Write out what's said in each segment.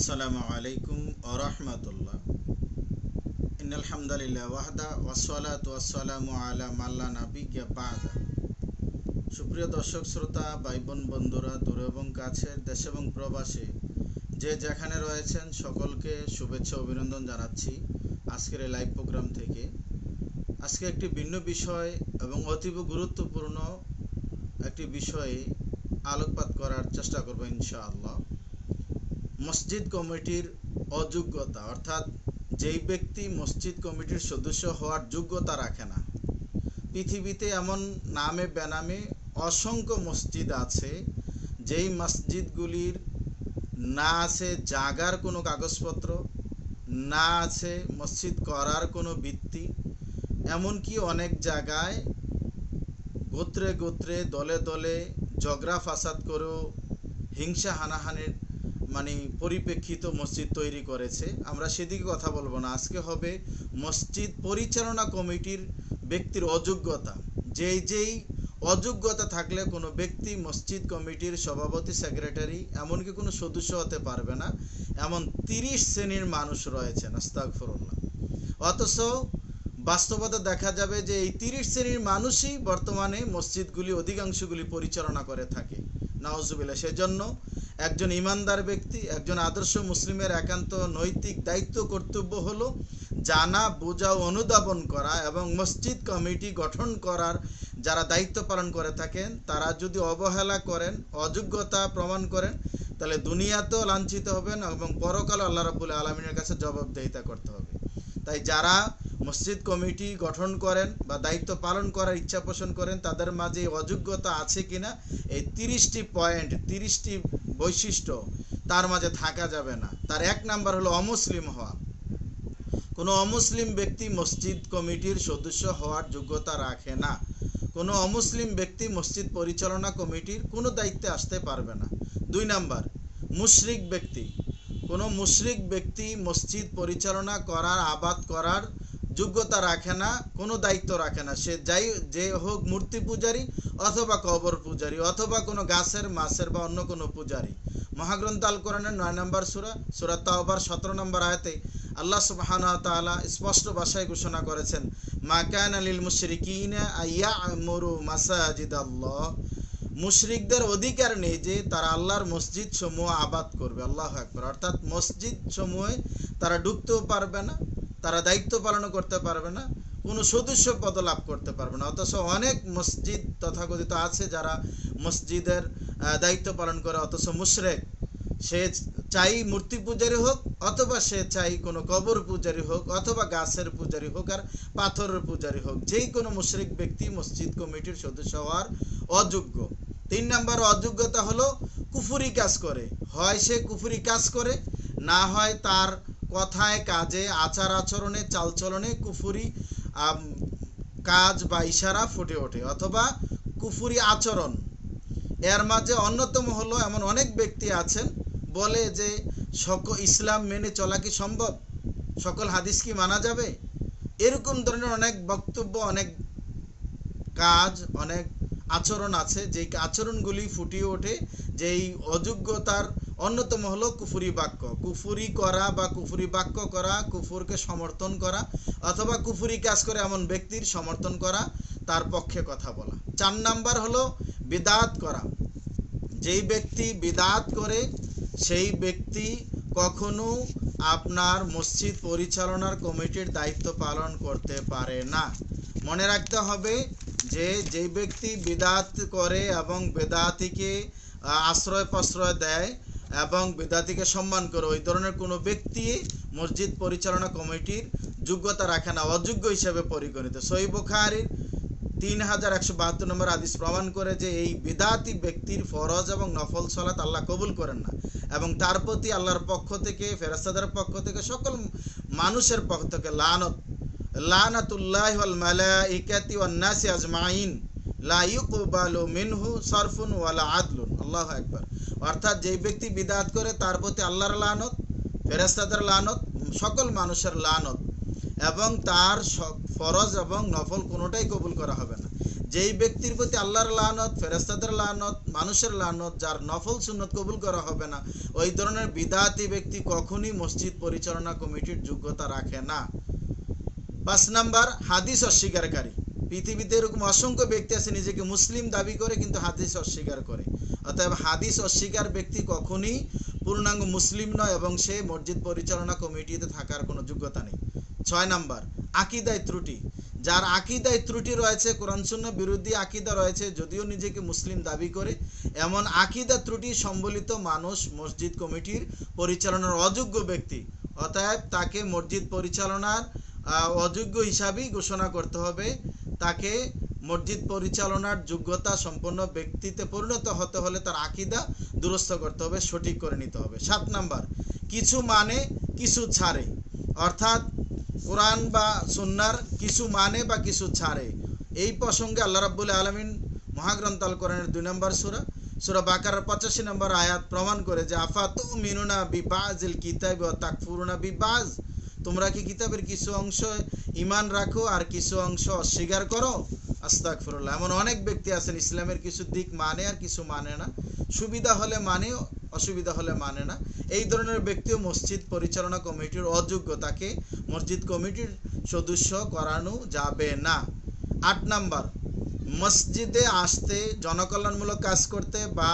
আসসালামু আলাইকুম আরহামতুল্লাহ ইনালহামদুলিল্লাহ ওয়াহদা ওয়াসালাত ওয়াসালামু আলা মাল্লা নাবিকা সুপ্রিয় দর্শক, শ্রোতা ভাই বোন বন্ধুরা, দূর এবং কাছের দেশ এবং প্রবাসে, যে যেখানে রয়েছেন, সকলকে শুভেচ্ছা অভিনন্দন জানাচ্ছি আজকের এই লাইভ প্রোগ্রাম থেকে। আজকে একটি ভিন্ন বিষয় এবং অতীব গুরুত্বপূর্ণ একটি বিষয়ে আলোকপাত করার চেষ্টা করব ইনশাআল্লাহ। মসজিদ কমিটির অযোগ্যতা, অর্থাৎ যেই ব্যক্তি মসজিদ কমিটির সদস্য হওয়ার যোগ্যতা রাখে না। পৃথিবীতে এমন নামে বেনামে অসংখ্য মসজিদ আছে, যেই মসজিদগুলির না আছে জাগার কোনো কাগজপত্র, না আছে মসজিদ করার কোনো ভিত্তি, এমনকি অনেক জায়গায় গোত্রে গোত্রে দলে দলে ঝগড়া ফাসাদ করেও হিংসা হানাহানির মানে পরিপ্রেক্ষিত মসজিদ তৈরি করেছে। আমরা সেদিকে কথা বলব না। আজকে হবে মসজিদ পরিচালনা কমিটির ব্যক্তির অযোগ্যতা। যেই যেই অযোগ্যতা থাকলে কোনো ব্যক্তি মসজিদ কমিটির সভাপতি, সেক্রেটারি এমনকি কোনো সদস্য হতে পারবে না। এমন তিরিশ শ্রেণির মানুষ রয়েছেন আস্তাকফরুল্লাহ অথচ বাস্তবতা দেখা যাবে যে এই তিরিশ শ্রেণির মানুষই বর্তমানে মসজিদগুলি অধিকাংশগুলি পরিচালনা করে থাকে। নওয়াজুবিল্লা সেজন্য একজন ইমানদার ব্যক্তি, একজন আদর্শ মুসলিমের একান্ত নৈতিক দায়িত্ব, কর্তব্য হলো জানা, বোঝা ও অনুধাবন করা এবং মসজিদ কমিটি গঠন করার যারা দায়িত্ব পালন করে থাকেন, তারা যদি অবহেলা করেন, অযোগ্যতা প্রমাণ করেন, তাহলে দুনিয়াতেও লাঞ্ছিত হবেন এবং পরকাল আল্লাহ রাবুল আলমিনের কাছে জবাবদেহিতা করতে হবে। তাই যারা মসজিদ কমিটি গঠন করেন বা দায়িত্ব পালন করার ইচ্ছা পোষণ করেন, তাদের মাঝে অযোগ্যতা আছে কিনা, এই তিরিশটি পয়েন্ট, তিরিশটি বৈশিষ্ট্য তার মাঝে থাকা যাবে না। তার এক নাম্বার হলো অমুসলিম হওয়া। কোনো অমুসলিম ব্যক্তি মসজিদ কমিটির সদস্য হওয়ার যোগ্যতা রাখে না। কোনো অমুসলিম ব্যক্তি মসজিদ পরিচালনা কমিটির কোনো দায়িত্বে আসতে পারবে না। দুই নাম্বার, মুশরিক ব্যক্তি। কোনো মুশরিক ব্যক্তি মসজিদ পরিচালনা করার, আবাদ করার যোগ্যতা রাখে না, কোনো দায়িত্ব রাখে না। সে যাই, যে হোক মূর্তি পূজারী অথবা কবর পূজারী অথবা কোনো গাছের, মাছের বা অন্য কোনো পূজারী। মহাগ্রন্থ আল নয় নম্বর সুরা সুরা তাওবার সতেরো নম্বর আয়তে আল্লাহ সুবহান তাআলা স্পষ্ট ভাষায় ঘোষণা করেছেন, মা কান আলিল মুশরিকিন আইয়া মরু মাসাজিদ আল্লাহ মুশরিকদের অধিকার নেই যে তারা আল্লাহর মসজিদ সমূহ আবাদ করবে। আল্লাহ একবার অর্থাৎ মসজিদ সমূহে তারা ঢুকতেও পারবে না তারা দায়িত্ব পালন করতে পারবে না, কোনো সদস্য পদ লাভ করতে পারবে না। অথচ অনেক মসজিদ তথাকথিত আছে যারা মসজিদের দায়িত্ব পালন করে, অথচ মুশরেক। সে চাই মূর্তি পূজারি হোক, অথবা সে চাই কোনো কবর পূজারি হোক, অথবা গাছের পূজারি হোক আর পাথরের পূজারি হোক। যেই কোনো মুশরিক ব্যক্তি, মসজিদ কমিটির সদস্য হওয়ার অযোগ্য। তিন নম্বর অযোগ্যতা হলো কুফুরি কাজ করে। হয় সে কুফুরি কাজ করে, না হয় তার কথায়, কাজে আচার আচরণে চালচলনে কুফুরি কাজ বা ইশারা ফুটে ওঠে অথবা কুফুরি আচরণ। এর মাঝে অন্যতম হলো এমন অনেক ব্যক্তি আছেন, বলে যে সক ইসলাম মেনে চলা কি সম্ভব? সকল হাদিস কি মানা যাবে? এরকম ধরনের অনেক বক্তব্য, অনেক কাজ, অনেক আচরণ আছে, যেই আচরণগুলি ফুটিয়ে ওঠে, যেই অযোগ্যতার অন্যতম হলো কুফুরি বাক্য। কুফুরি করা বা কুফুরি বাক্য করা, কুফুরকে সমর্থন করা অথবা কুফুরি কাজ করে এমন ব্যক্তির সমর্থন করা, তার পক্ষে কথা বলা। চার নাম্বার হলো বিদাত করা। যেই ব্যক্তি বিদাত করে, সেই ব্যক্তি কখনো আপনার মসজিদ পরিচালনার কমিটির দায়িত্ব পালন করতে পারে না। মনে রাখতে হবে যে, যেই ব্যক্তি বিদাত করে এবং বেদাতিকে আশ্রয় প্রশ্রয় দেয় এবং বেদাতিকে সম্মান করে ওই ধরনের কোনো ব্যক্তি মসজিদ পরিচালনা কমিটির যোগ্যতা রাখে না, অযোগ্য হিসেবে পরিগণিত। সই বুখারির তিন হাজার একশো বাহাত্তর নম্বর আদিস প্রমাণ করে যে এই বিদাতি ব্যক্তির ফরজ এবং নফল সলাত আল্লাহ কবুল করেন না এবং তার প্রতি আল্লাহর পক্ষ থেকে ফেরাস্তাদের পক্ষ থেকে, সকল মানুষের পক্ষ থেকে লানত, লানাতুল্লাহ আজমাইন, লা মিনহু সরফুন ওয়ালা আদলুন। আল্লাহু আকবার। অর্থাৎ যেই ব্যক্তি বিদাত করে, তার প্রতি আল্লাহর লানত ফেরেস্তাদের লানত, সকল মানুষের লানত এবং তার ফরজ এবং নফল কোনোটাই কবুল করা হবে না। যেই ব্যক্তির প্রতি আল্লাহর লানত ফেরেস্তাদের লানত, মানুষের লানত, যার নফল সুন্নত কবুল করা হবে না, ওই ধরনের বিদাতি ব্যক্তি কখনই মসজিদ পরিচালনা কমিটির যোগ্যতা রাখে না। পাঁচ নাম্বার, হাদিস অস্বীকারী। পৃথিবীতে এরকম অসংখ্য ব্যক্তি আছে, নিজেকে মুসলিম দাবি করে কিন্তু হাদিস অস্বীকার করে। অতএব হাদিস অস্বীকার ব্যক্তি কখনই পূর্ণাঙ্গ মুসলিম নয় এবং সে মসজিদ পরিচালনা কমিটিতে থাকার কোনো যোগ্যতা নেই। ছয় নাম্বার, আকিদায় ত্রুটি। যার আকিদায় ত্রুটি রয়েছে, কোরআন শূন্য বিরোধী আকিদা রয়েছে, যদিও নিজেকে মুসলিম দাবি করে, এমন আকিদা ত্রুটি সম্বলিত মানুষ মসজিদ কমিটির পরিচালনার অযোগ্য ব্যক্তি। অতএব তাকে মসজিদ পরিচালনার অযোগ্য হিসাবেই ঘোষণা করতে হবে। তাকে মসজিদ পরিচালনার যোগ্যতা সম্পন্ন ব্যক্তিতে পরিণত হতে হলে তার আকিদা দুরস্থ করতে হবে, সঠিক করে নিতে হবে। সাত নাম্বার, কিছু মানে কিছু ছাড়ে। অর্থাৎ কোরআন বা সুন্নার কিছু মানে বা কিছু ছাড়ে। এই প্রসঙ্গে আল্লাহ রাব্বুল আলমিন মহাগ্রন্থ আল কোরআনের দুই নম্বর সুরা সুরা বাকার পঁচাশি নম্বর আয়াত প্রমাণ করে যে আফাত মিনুনা বিবাজিল কিতাব ও তাকফুরুনা বিবাজ? তোমরা কি কিতাবের কিছু অংশ ইমান রাখো আর কিছু অংশ অস্বীকার করো? আস্তাকফিরুল্লাহ এমন অনেক ব্যক্তি আছেন, ইসলামের কিছু দিক মানে আর কিছু মানে না। সুবিধা হলে মানে অসুবিধা হলে মানে না। এই ধরনের ব্যক্তিও মসজিদ পরিচালনা কমিটির অযোগ্য। তাকে মসজিদ কমিটির সদস্য করানো যাবে না। আট নাম্বার, মসজিদে আসতে জনকল্যাণমূলক কাজ করতে বা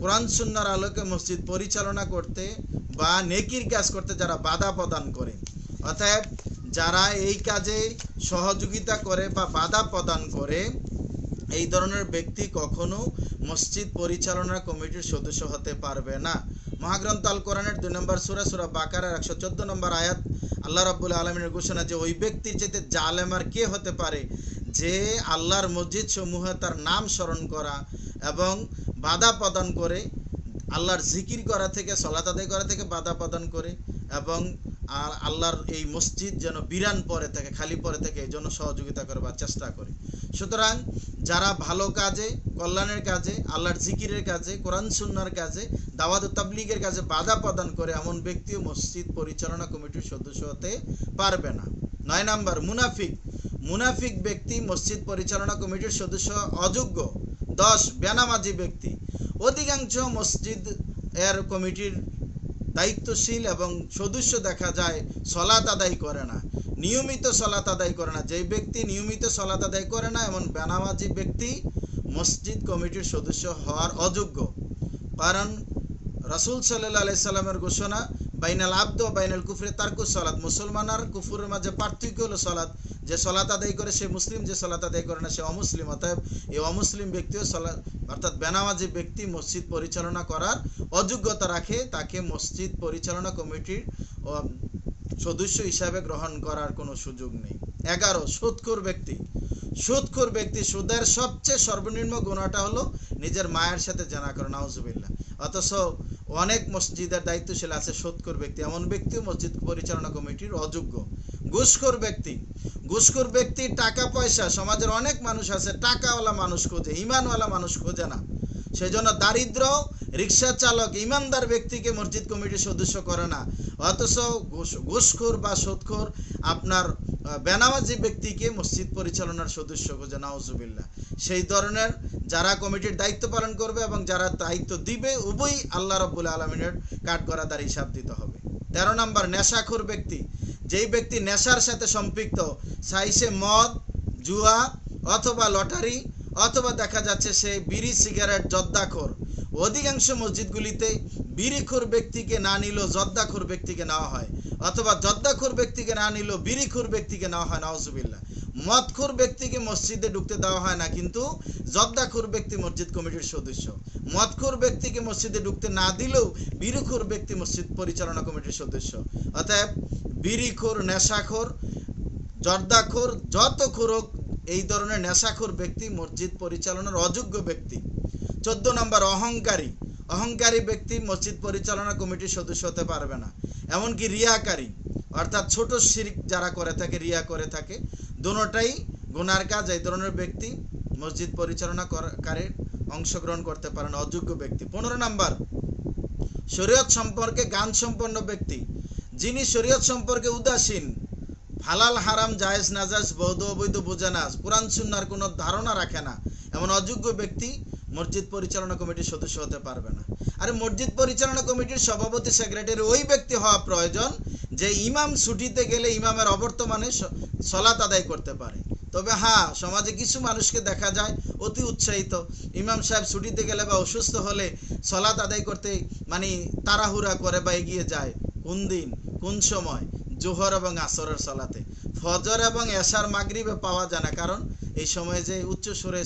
কোরআন সুন্নার আলোকে মসজিদ পরিচালনা করতে বা নেকির কাজ করতে যারা বাধা প্রদান করে। অতএব যারা এই কাজে সহযোগিতা করে বা বাধা প্রদান করে, এই ধরনের ব্যক্তি কখনো মসজিদ পরিচালনা কমিটির সদস্য হতে পারবে না। মহাগ্রন্থ আল কোরআনের দুই নম্বর সুরা সুরা বাকারের একশো চোদ্দ নম্বর আয়াত, আল্লাহ রাব্বুল আলমিনের ঘোষণা যে, ওই ব্যক্তির যেতে জালেম আর কে হতে পারে যে আল্লাহর মসজিদ সমূহে তার নাম স্মরণ করা এবং বাধা প্রদান করে, আল্লাহর জিকির করা থেকে, সলাত আদায় করা থেকে বাধা প্রদান করে এবং আর আল্লাহর এই মসজিদ যেন বিরান পরে থাকে, খালি পরে থাকে, এই জন্য সহযোগিতা করবার চেষ্টা করে। সুতরাং যারা ভালো কাজে, কল্যাণের কাজে, আল্লাহর জিকিরের কাজে, কোরআন সুন্নার কাজে, দাওয়াত তাবলিগের কাজে বাধা প্রদান করে এমন ব্যক্তিও মসজিদ পরিচালনা কমিটির সদস্য হতে পারবে না। নয় নাম্বার, মুনাফিক। মুনাফিক ব্যক্তি, মসজিদ পরিচালনা কমিটির সদস্য অযোগ্য। দশ, বেনামাজি ব্যক্তি। অধিকাংশ মসজিদ এর কমিটির দায়িত্বশীল এবং সদস্য দেখা যায় সলাত আদায় করে না। নিয়মিত সলাত আদায় করে না। যেই ব্যক্তি নিয়মিত সলাত আদায় করে না, এমন বেনামাজি ব্যক্তি মসজিদ কমিটির সদস্য হওয়ার অযোগ্য। কারণ রাসুল সাল্লাহ আলাইসাল্লামের ঘোষণা বাইনাল আব্দ, বাইনাল কুফরে তারকু সলাৎ। মুসলমান আর কুফুরের মাঝে পার্থক্য হলো সলাৎ। যে সলাত আদায় করে সে মুসলিম, যে সলাত আদায় করে না সে অমুসলিম। অতএব এই অমুসলিম ব্যক্তিও সলা অর্থাৎ বেনামাজি ব্যক্তি মসজিদ পরিচালনা করার অযোগ্যতা রাখে, তাকে মসজিদ পরিচালনা কমিটির সদস্য হিসাবে গ্রহণ করার কোনো সুযোগ নেই। এগারো, সুদখোর ব্যক্তি। সুদখোর ব্যক্তি, সুদের সবচেয়ে সর্বনিম্ন গুণাটা হলো নিজের মায়ের সাথে জানা করে, নাউজুবিল্লাহ। অথচ অনেক মসজিদের দায়িত্বশীল আছে সুদখোর ব্যক্তি। এমন ব্যক্তিও মসজিদ পরিচালনা কমিটির অযোগ্য। ঘুষখোর ব্যক্তি। ঘুষখোর ব্যক্তি টাকা, পয়সা। সমাজের অনেক মানুষ আছে, টাকাওয়ালা মানুষ খোঁজে, ইমানওয়ালা মানুষ খোঁজে না। সেজন্য দারিদ্র রিক্সা চালক, ইমানদার ব্যক্তিকে মসজিদ কমিটির সদস্য করে না। অথচ ঘুষ- ঘুষখোর বা সুদখোর আপনার বেনামাজি ব্যক্তিকে মসজিদ পরিচালনার সদস্য খোঁজে, নাউজুবিল্লাহ। সেই ধরনের যারা কমিটির দায়িত্ব পালন করবে এবং যারা দায়িত্ব দিবে, উভয়ই আল্লাহ রব্বুল আলমিনের কাঠগড়াদার হিসাব দিতে হবে। তেরো নম্বর, নেশাখোর ব্যক্তি। যেই ব্যক্তি নেশার সাথে সম্পৃক্ত সাইসে মদ, জুয়া অথবা লটারি অথবা দেখা যাচ্ছে সে বিড়ি, সিগারেট জর্দাখোর অধিকাংশ মসজিদগুলিতে বিড়িখোর ব্যক্তিকে না নিলেও জর্দাখোর ব্যক্তিকে নেওয়া হয় অথবা জর্দাখোর ব্যক্তিকে না নিলেও বিড়িখোর ব্যক্তিকে নেওয়া হয় নওয়াজুবিল্লাহ মদখোর ব্যক্তিকে মসজিদে ঢুকতে দেওয়া হয় না, কিন্তু জর্দাখোর ব্যক্তি মসজিদ কমিটির সদস্য। মদখোর ব্যক্তিকে মসজিদে ঢুকতে না দিলেও বিড়িখোর ব্যক্তি মসজিদ পরিচালনা কমিটির সদস্য। অতএব বিড়িখোর নেশাখোর, জর্দাখোর যত খোরক এই ধরনের নেশাখোর ব্যক্তি মসজিদ পরিচালনার অযোগ্য ব্যক্তি। চোদ্দ নম্বর, অহংকারী। অহংকারী ব্যক্তি মসজিদ পরিচালনা কমিটির সদস্য হতে পারবে না। এমনকি রিয়াকারী। অর্থাৎ ছোট শিরিক যারা করে থাকে, রিয়া করে থাকে, দুটাই গুনার কাজ। এই ধরনের ব্যক্তি মসজিদ পরিচালনা কারীর অংশগ্রহণ করতে পারে না, অযোগ্য ব্যক্তি। পনেরো নাম্বার, শরীয়ত সম্পর্কে গান সম্পন্ন ব্যক্তি। যিনি শরীয়ত সম্পর্কে উদাসীন, হালাল, হারাম, জায়েজ নাজাজ বৈধ অবৈধ বোঝে না কোরআন সুন্নার কোনো ধারণা রাখে না, এমন অযোগ্য ব্যক্তি মসজিদ পরিচালনা কমিটির সদস্য হতে পারবে না। আর মসজিদ পরিচালনা কমিটির সভাপতি সেক্রেটারি ওই ব্যক্তি হওয়া প্রয়োজন যে ইমাম ছুটিতে গেলে ইমামের অবর্তমানে সলাত আদায় করতে পারে। তবে হ্যাঁ সমাজে কিছু মানুষকে দেখা যায় অতি উৎসাহিত। ইমাম সাহেব ছুটিতে গেলে বা অসুস্থ হলে সলাত আদায় করতে মানে তাড়াহুড়া করে বা এগিয়ে যায়। কোন দিন? কোন সময়? জোহর এবং আসরের সলাতে। ফজর এবং এশার মাগরিবে পাওয়া যায় না। কারণ এই সময় যে উচ্চ সুরে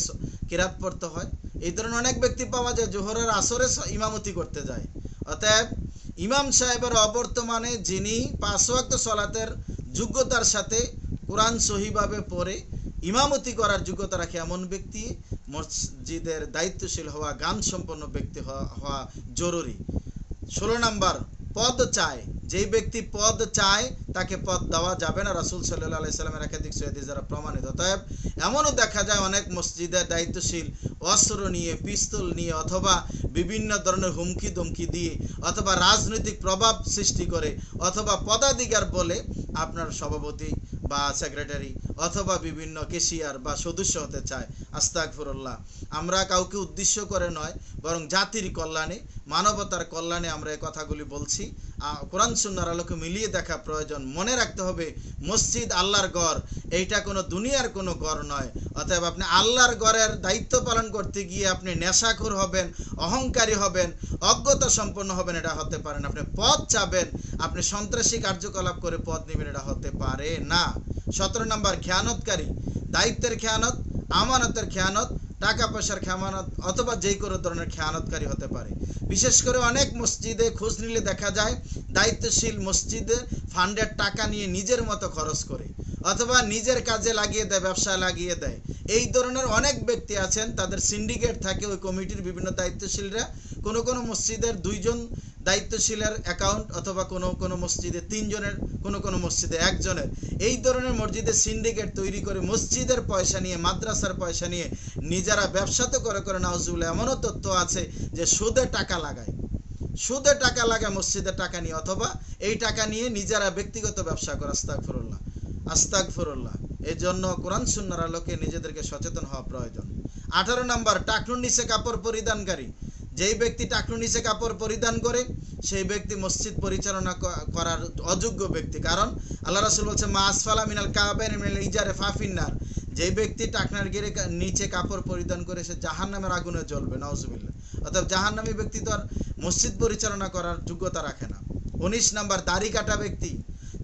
কিরাত পড়তে হয় এই ধরনের অনেক ব্যক্তি পাওয়া যায় জোহরের আসরে ইমামতি করতে যায়। অতএব, ইমাম সাহেবের অবর্তমানে যিনি পাঁচ ওয়াক্ত সলাতের যোগ্যতার সাথে কোরআন সহিভাবে পড়ে ইমামতি করার যোগ্যতা রাখে এমন ব্যক্তি, মসজিদের দায়িত্বশীল হওয়া গান সম্পন্ন ব্যক্তি হওয়া হওয়া জরুরি। ষোলো নাম্বার, পদ চায়। যেই ব্যক্তি পদ চায়, তাকে পদ দেওয়া যাবে না। রাসুল সাল্লাহ আলাইসাল্লামের একাধিক সৈয়দি যারা প্রমাণিত। অতএব, এমনও দেখা যায় অনেক মসজিদের দায়িত্বশীল অস্ত্র নিয়ে পিস্তল নিয়ে অথবা বিভিন্ন ধরনের হুমকি দমকি দিয়ে অথবা রাজনৈতিক প্রভাব সৃষ্টি করে অথবা পদাধিকার বলে আপনার সভাপতি বা সেক্রেটারি অথবা বিভিন্ন কেশিয়ার বা সদস্য হতে চায়। আস্তাকফরুল্লাহ আমরা কাউকে উদ্দেশ্য করে নয়, বরং জাতির কল্যাণে, মানবতার কল্যাণে আমরা এই কথাগুলি বলছি। কোরআন সুন্নার আলোকে মিলিয়ে দেখা প্রয়োজন। মনে রাখতে হবে, মসজিদ আল্লাহর গড় এইটা কোনো দুনিয়ার কোনো গড় নয়। অতএব আপনি আল্লাহর গড়ের দায়িত্ব পালন করতে গিয়ে আপনি নেশাখোর হবেন অহংকারী হবেন, অজ্ঞতা সম্পন্ন হবেন, এটা হতে পারে না। আপনি পদ চাবেন আপনি সন্ত্রাসী কার্যকলাপ করে পদ নেবেন, এটা হতে পারে না। সতেরো নম্বর, খেয়ানতকারী। দায়িত্বের খেয়ানত, আমানতের খেয়ানত, টাকা পয়সার খেয়ানত, অথবা যে কোনো ধরনের খেয়ানতকারী হতে পারে। বিশেষ করে অনেক মসজিদে খোঁজ নিলে দেখা যায়, দায়িত্বশীল মসজিদে ফান্ডের টাকা নিয়ে নিজের মতো খরচ করে। অথবা নিজের কাজে লাগিয়ে দেয়, ব্যবসায় লাগিয়ে দেয়। এই ধরনের অনেক ব্যক্তি আছেন, তাদের সিন্ডিকেট থাকে ওই কমিটির বিভিন্ন দায়িত্বশীলরা। কোনো কোনো মসজিদের দুইজন দায়িত্বশীলের অ্যাকাউন্ট অথবা কোনো কোনো মসজিদে তিনজনের, কোনো কোনো মসজিদে একজনের। এই ধরনের মসজিদে সিন্ডিকেট তৈরি করে মসজিদের পয়সা নিয়ে, মাদ্রাসার পয়সা নিয়ে নিজেরা ব্যবসা তো করে করে নাউজুবিল্লাহ এমনও তথ্য আছে যে সুদে টাকা লাগায়। সুদে টাকা লাগায় মসজিদের টাকা নিয়ে অথবা এই টাকা নিয়ে নিজেরা ব্যক্তিগত ব্যবসা করে আস্তাক আস্তাক ফরুল্লাহ এই জন্য কোরআন সুন্নার আলোকে নিজেদেরকে সচেতন হওয়া প্রয়োজন। আঠারো নম্বর টাকনুর নিচে কাপড় পরিধানকারী। যেই ব্যক্তি টাকনুর নিচে কাপড় পরিধান করে, সেই ব্যক্তি মসজিদ পরিচালনা করার অযোগ্য ব্যক্তি। কারণ আল্লাহ রাসুল বলছে, মা আসফালা মিনাল মিনাল ইজারে ফাফিন্নার যেই ব্যক্তি টাকনার গিরে নিচে কাপড় পরিধান করে, সে জাহান নামের আগুনে জ্বলবে নওজুবিল্লাহ অর্থাৎ জাহান নামী ব্যক্তি তো আর মসজিদ পরিচালনা করার যোগ্যতা রাখে না। উনিশ নাম্বার, দাড়ি কাটা ব্যক্তি।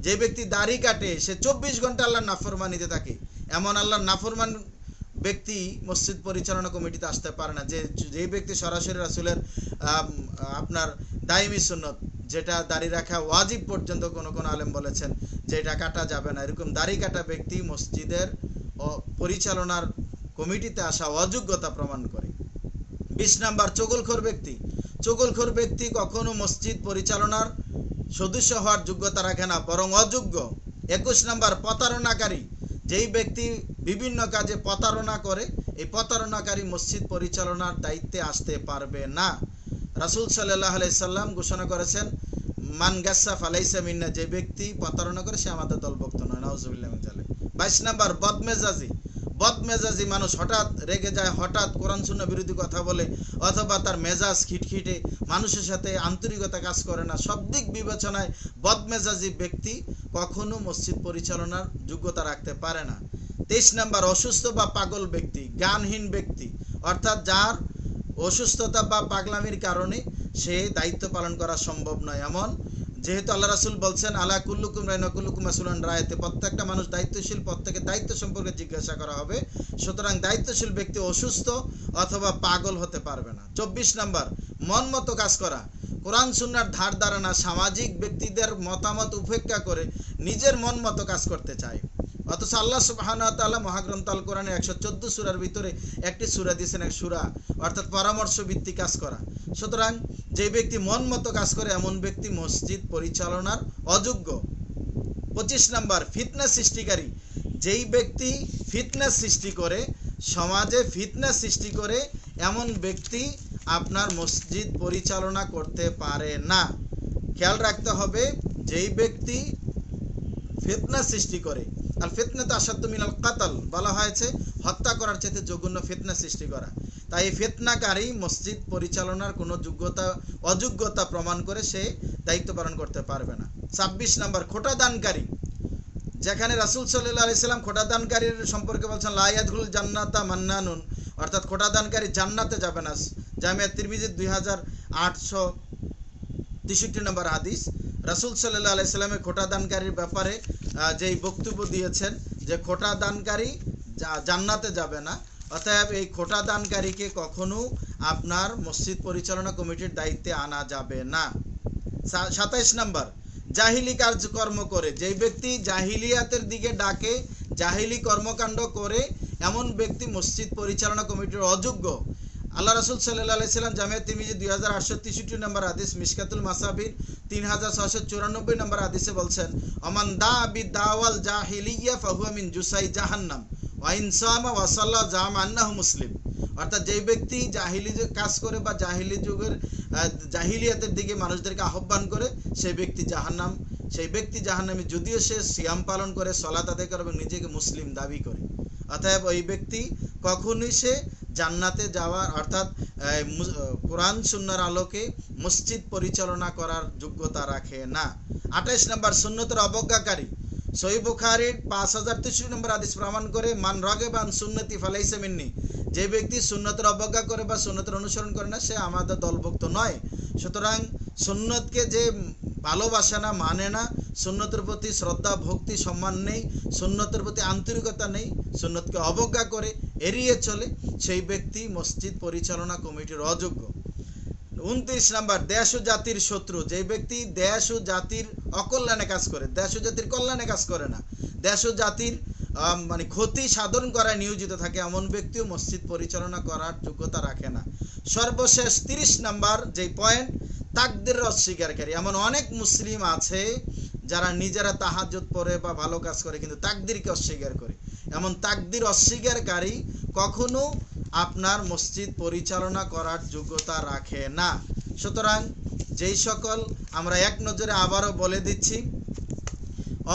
যে ব্যক্তি দাড়ি কাটে, সে চব্বিশ ঘণ্টা আল্লাহর নাফরমানিতে থাকে। এমন আল্লাহর নাফরমান ব্যক্তি মসজিদ পরিচালনা কমিটিতে আসতে পারে না। যে যে ব্যক্তি সরাসরি রাসুলের আপনার দায়মি সুন্নত, যেটা দাড়ি রাখা ওয়াজিব পর্যন্ত কোনো কোনো আলেম বলেছেন যে এটা কাটা যাবে না। এরকম দাড়ি কাটা ব্যক্তি মসজিদের পরিচালনার কমিটিতে আসা অযোগ্যতা প্রমাণ করে। বিশ নাম্বার, চগলখোর ব্যক্তি। চগলখোর ব্যক্তি কখনো মসজিদ পরিচালনার সদস্য হওয়ার যোগ্যতা রাখে না, বরং অযোগ্য। একুশ নাম্বার, প্রতারণাকারী। যেই ব্যক্তি বিভিন্ন কাজে প্রতারণা করে, এই প্রতারণাকারী মসজিদ পরিচালনার দায়িত্বে আসতে পারবে না। রাসুল সাল্লাহ সাল্লাম ঘোষণা করেছেন, মান গাসাফ আলাইসা মিন্না যে ব্যক্তি প্রতারণা করে, সে আমাদের দলভুক্ত নয়। নওয়াজুবিল্লাহ বাইশ নাম্বার, বদমেজাজি। বদমেজাজি মানুষ হঠাৎ রেগে যায়, হঠাৎ কোরআন শূন্য বিরোধী কথা বলে, অথবা তার মেজাজ খিটখিটে, মানুষের সাথে আন্তরিকতা কাজ করে না। সব দিক বিবেচনায় বদমেজাজি ব্যক্তি কখনো মসজিদ পরিচালনার যোগ্যতা রাখতে পারে না। তেইশ নাম্বার, অসুস্থ বা পাগল ব্যক্তি, জ্ঞানহীন ব্যক্তি, অর্থাৎ যার অসুস্থতা বা পাগলামির কারণে সে দায়িত্ব পালন করা সম্ভব নয়। এমন যেহেতু আল্লাহ রাসুল বলছেন, আলা কুল্লুকুম রাইনা কুল্লুকুম আসুলান রায়তে প্রত্যেকটা মানুষ দায়িত্বশীল, প্রত্যেকের দায়িত্ব সম্পর্কে জিজ্ঞাসা করা হবে। সুতরাং দায়িত্বশীল ব্যক্তি অসুস্থ অথবা পাগল হতে পারবে না। চব্বিশ নম্বর, মন মতো কাজ করা। কোরআন, সুন্নার ধার ধারণা সামাজিক ব্যক্তিদের মতামত উপেক্ষা করে নিজের মন মতো কাজ করতে চায়। অথচ আল্লাহ সুবহান তাআলা মহাগ্রন্থ আল কোরআনে একশো চোদ্দ সুরার ভিতরে একটি সুরা দিয়েছেন, এক সুরা, অর্থাৎ পরামর্শ ভিত্তিক কাজ করা। সুতরাং যে ব্যক্তি মন মতো কাজ করে, এমন ব্যক্তি মসজিদ পরিচালনার অযোগ্য। পঁচিশ নাম্বার ফিতনেস সৃষ্টিকারী। যেই ব্যক্তি ফিটনেস সৃষ্টি করে, সমাজে ফিটনেস সৃষ্টি করে, এমন ব্যক্তি আপনার মসজিদ পরিচালনা করতে পারে না। খেয়াল রাখতে হবে, যেই ব্যক্তি ফিতনা সৃষ্টি করে আর ফিতনা তো আসাদ্দ মিনাল কাতাল বলা হয়েছে, হত্যা করার চাইতে জঘন্য ফিতনা সৃষ্টি করা। তাই ফিতনাকারী মসজিদ পরিচালনার কোনো যোগ্যতা, অযোগ্যতা প্রমাণ করে সে দায়িত্ব পালন করতে পারবে না। ছাব্বিশ নাম্বার, খোটা দানকারী। যেখানে রাসুল সাল্লাহ আলাইসাল্লাম খোটাদানকারীর সম্পর্কে বলছেন লাইয়াদুল জান্নাতা মান্নানুন। অর্থাৎ খোটা দানকারী জান্নাতে যাবে না। জামিয়া তিরমিজির দুই হাজার আটশো তেষট্টি নম্বর হাদিস। রাসুল সাল্লাহ আলাইসাল্লামের খোটাদানকারীর ব্যাপারে যেই বক্তব্য দিয়েছেন যে খোটা দানকারী জান্নাতে যাবে না অতএব এই খোটা দানকারীকে কখনো আপনার মসজিদ পরিচালনা কমিটির দায়িত্বে আনা যাবে না। সাতাইশ নাম্বার, জাহিলি কার্যকর্ম করে। যেই ব্যক্তি জাহিলিয়াতের দিকে ডাকে, জাহিলি কর্মকাণ্ড করে, এমন ব্যক্তি মসজিদ পরিচালনা কমিটির অযোগ্য। আল্লাহ রাসুল সাল্লাহ আলাইসাল্লাম জামিয়া তিরমিজি দুই হাজার আটশো তেষট্টি নম্বর হাদিস, মিসকাতুল মাসাবির তিন হাজার ছশো চুরানব্বই নম্বর হাদিসে বলছেন, অমান দা আবি দাওয়াল জাহিলিয়া ফাহুয়া মিন জুসাই জাহান্নাম। জাম আন্নাহু মুসলিম। অর্থাৎ যেই ব্যক্তি জাহিলি কাজ করে বা জাহিলি যুগের জাহিলিয়াতের দিকে মানুষদেরকে আহ্বান করে, সেই ব্যক্তি জাহান্নাম। সেই ব্যক্তি জাহান্নামে যদিও সে সিয়াম পালন করে সলাত আদায় করে এবং নিজেকে মুসলিম দাবি করে। অতএব ওই ব্যক্তি কখনোই সে জান্নাতে যাওয়ার, অর্থাৎ কোরআন সুন্নার আলোকে মসজিদ পরিচালনা করার যোগ্যতা রাখে না। আঠাইশ নম্বর, সুন্নতের অবজ্ঞাকারী। সহি বুখারির পাঁচ হাজার তেষট্টি নম্বর আদিস প্রমাণ করে, মান রাগেবান সুন্নতি ফালাইসে মিন্নি। যে ব্যক্তি সুন্নতের অবজ্ঞা করে বা সুন্নতের অনুসরণ করে না, সে আমাদের দলভুক্ত নয়। সুতরাং সুন্নতকে যে ভালোবাসে না মানে না, সুন্নতের প্রতি শ্রদ্ধা, ভক্তি, সম্মান নেই, সুন্নতের প্রতি আন্তরিকতা নেই, সুন্নতকে অবজ্ঞা করে এড়িয়ে চলে, সেই ব্যক্তি মসজিদ পরিচালনা কমিটির অযোগ্য। উনত্রিশ নাম্বার, দেশ ও জাতির শত্রু। যে ব্যক্তি দেশ ও জাতির অকল্যাণে কাজ করে দেশ ও জাতির কল্যাণে কাজ করে না। দেশ ও জাতির মানে ক্ষতি সাধন করায় নিয়োজিত থাকে এমন ব্যক্তিও মসজিদ পরিচালনা করার যোগ্যতা রাখে না। সর্বশেষ তিরিশ নাম্বার যে পয়েন্ট তাকদের অস্বীকারী। এমন অনেক মুসলিম আছে যারা নিজেরা তাহাজ্জুদ পড়ে বা ভালো কাজ করে কিন্তু তাকদিরকে অস্বীকার করে। এমন তাকদির অস্বীকারী কখনো আপনার মসজিদ পরিচালনা করার যোগ্যতা রাখে না। সুতরাং যেই সকল আমরা এক নজরে আবারও বলে দিচ্ছি,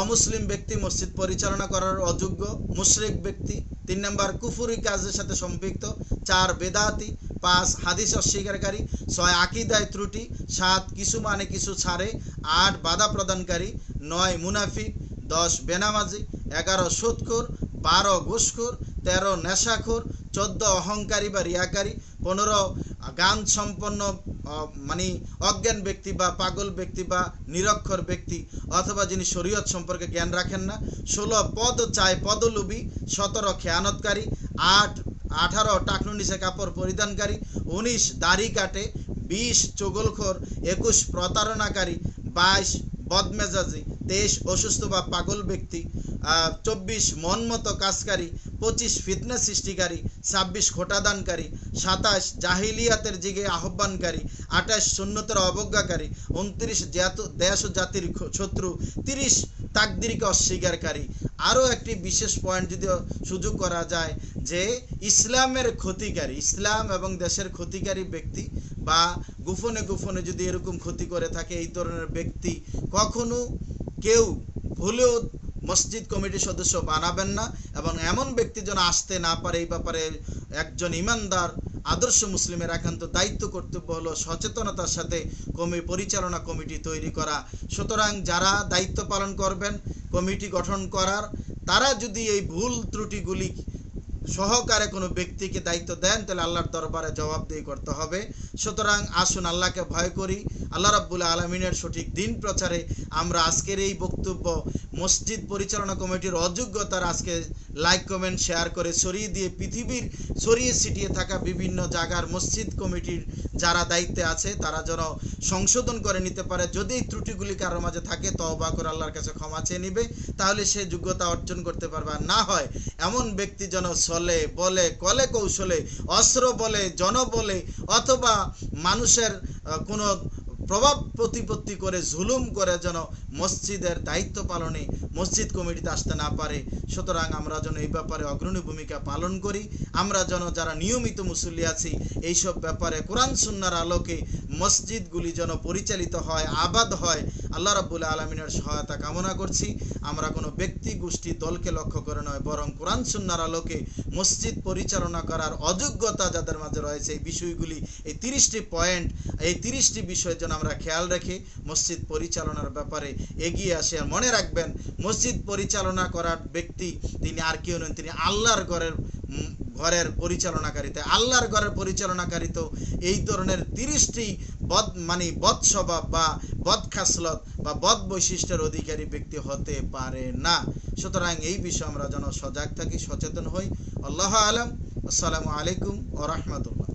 অমুসলিম ব্যক্তি মসজিদ পরিচালনা করার অযোগ্য, মুশরিক ব্যক্তি, তিন নম্বর কুফুরি কাজের সাথে সম্পৃক্ত, চার বেদাতি, পাঁচ হাদিস অস্বীকারী, ছয় আকিদায় ত্রুটি, সাত কিছু মানে কিছু ছাড়ে, আট বাধা প্রদানকারী, নয় মুনাফিক, দশ বেনামাজি, এগারো সুদখোর, বারো ঘুষখোর, তেরো নেশাখোর, চোদ্দ অহংকারী বা রিয়াকারী, পনেরো গান সম্পন্ন মানে অজ্ঞান ব্যক্তি বা পাগল ব্যক্তি বা নিরক্ষর ব্যক্তি অথবা যিনি শরীয়ত সম্পর্কে জ্ঞান রাখেন না, ষোলো পদ চায় পদলোভী, সতেরো খেয়ানতকারী, আট, আঠারো টাকনু নিচে কাপড় পরিধানকারী, উনিশ দাড়ি কাটে, বিশ চোগলখোর, একুশ প্রতারণাকারী, বাইশ বদমেজাজি তেইশ অসুস্থ বা পাগল ব্যক্তি চব্বিশ মনমতো কাজকারী, পঁচিশ ফিটনেস সৃষ্টিকারী, ছাব্বিশ খোটাদানকারী সাতাশ জাহিলিয়াতের দিকে আহ্বানকারী, আঠাশ শূন্যতের অবজ্ঞাকারী, উনত্রিশ দেশ ও জাতির শত্রু, তিরিশ তাকদিরকে অস্বীকারী। আরও একটি বিশেষ পয়েন্ট যদি সুযোগ করা যায় যে ইসলামের ক্ষতিকারী, ইসলাম এবং দেশের ক্ষতিকারী ব্যক্তি বা গোপনে গোপনে যদি এরকম ক্ষতি করে থাকে এই ধরনের ব্যক্তি কখনো কেউ ভুলেও মসজিদ কমিটির সদস্য বানাবেন না এবং এমন ব্যক্তি যেন আসতে না পারে, এই ব্যাপারে একজন ইমানদার, আদর্শ মুসলিমের একান্ত দায়িত্ব কর্তব্য হলো সচেতনতার সাথে কমি, পরিচালনা কমিটি তৈরি করা। সুতরাং যারা দায়িত্ব পালন করবেন, কমিটি গঠন করার, তারা যদি এই ভুল ত্রুটিগুলি সহকারে কোনো ব্যক্তিকে দায়িত্ব দেন, তাহলে আল্লাহর দরবারে জবাবদেহি করতে হবে। সুতরাং আসুন, আল্লাহকে ভয় করি। আল্লাহ রাব্বুল আলমিনের সঠিক দিন প্রচারে আমরা আজকের এই বক্তব্য মসজিদ পরিচালনা কমিটির অযোগ্যতার আজকে লাইক কমেন্ট শেয়ার করে সরিয়ে দিয়ে পৃথিবীর সরিয়ে ছিটিয়ে থাকা বিভিন্ন জায়গার মসজিদ কমিটির যারা দায়িত্বে আছে, তারা যেন সংশোধন করে নিতে পারে। যদি ত্রুটিগুলি কারোর মাঝে থাকে তবা করে আল্লাহর কাছে ক্ষমা চেয়ে নিবে, তাহলে সে যোগ্যতা অর্জন করতে পারবে। আর না হয় এমন ব্যক্তি যেন চলে, বলে, কলে কৌশলে, অস্ত্র বলে, জন বলে, অথবা মানুষের কোনো প্রভাব প্রতিপত্তি করে, জুলুম করে যেন মসজিদের দায়িত্ব পালনে মসজিদ কমিটিতে আসতে না পারে। সুতরাং আমরা যেন এই ব্যাপারে অগ্রণী ভূমিকা পালন করি। আমরা যেন যারা নিয়মিত মুসল্লি আছি, এইসব ব্যাপারে কোরআন সুন্নার আলোকে মসজিদগুলি যেন পরিচালিত হয়, আবাদ হয়, আল্লাহ রাব্বুল আলমিনের সহায়তা কামনা করছি। আমরা কোনো ব্যক্তি গোষ্ঠী দলকে লক্ষ্য করে নয়, বরং কোরআন সুন্নার আলোকে মসজিদ পরিচালনা করার অযোগ্যতা যাদের মাঝে রয়েছে, এই বিষয়গুলি, এই তিরিশটি পয়েন্ট, এই তিরিশটি বিষয় যেন আমরা খেয়াল রেখে। মসজিদ পরিচালনার ব্যাপারে এগিয়ে আসে। আর মনে রাখবেন, মসজিদ পরিচালনা করার ব্যক্তি তিনি আর কেউ নন, তিনি আল্লাহর ঘরের ঘরের পরিচালনাকারী। তাই আল্লাহর ঘরের পরিচালনাকারী তো এই ধরনের তিরিশটি বদ মানে বদ স্বভাব বা বদ খাসলত বা বদ বৈশিষ্ট্যের অধিকারী ব্যক্তি হতে পারে না। সুতরাং এই বিষয়ে আমরা যেন সজাগ থাকি, সচেতন হই। আল্লাহ আলম। আসসালামু আলাইকুম ও রহমতুল্লাহ।